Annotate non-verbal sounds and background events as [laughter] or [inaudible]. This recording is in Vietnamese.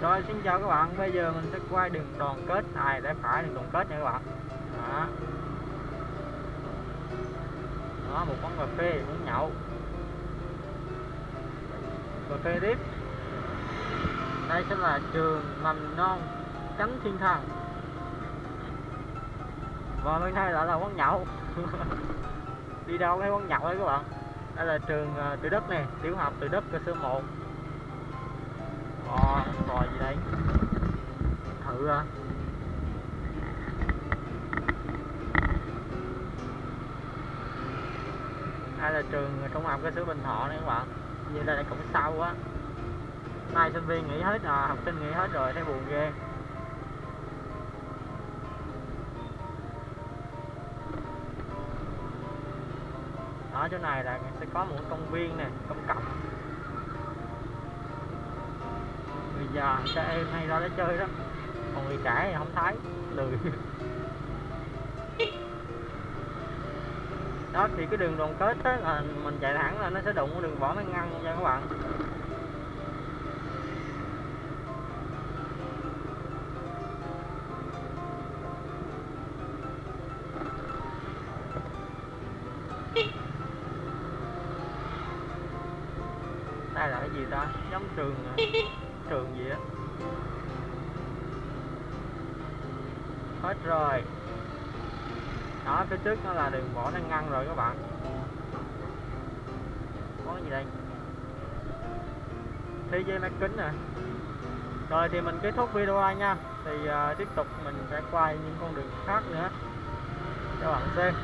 Rồi xin chào các bạn, bây giờ mình sẽ quay đường đoàn kết. Này để phải đường đoàn kết nha các bạn? Đó. Đó, một quán cà phê, muốn nhậu. Cà phê tiếp. Đây sẽ là trường mầm non Chánh Thiên Thần. Và bên đây lại là quán nhậu. [laughs] Đi đâu thấy quán nhậu đấy các bạn? Đây là trường ờ, Từ Đất nè, tiểu học Từ Đất cơ sở 1 Ồ, gì đây? Thử ra Đây là trường trung học cơ sở Bình Thọ này các bạn. Như đây là cũng sâu quá. Nay sinh viên nghỉ hết à, học sinh nghỉ hết rồi thấy buồn ghê. Ở chỗ này là sẽ có một công viên nè, công cộng già các em hay ra để chơi đó. Còn người trẻ thì không thấy. Lười. [laughs] Đó thì cái đường đoàn kết á là mình chạy thẳng là nó sẽ đụng đường võ mang ngăn nha các bạn. Đây là cái gì ta? Giống trường à? [laughs] trường gì á? Hết rồi. Đó phía trước nó là đường võ đang ngăn rồi các bạn. Có gì đây? Thế giới máy kính nè. Rồi thì mình kết thúc video này nha. Thì uh, tiếp tục mình sẽ quay những con đường khác nữa. Cho bạn xem.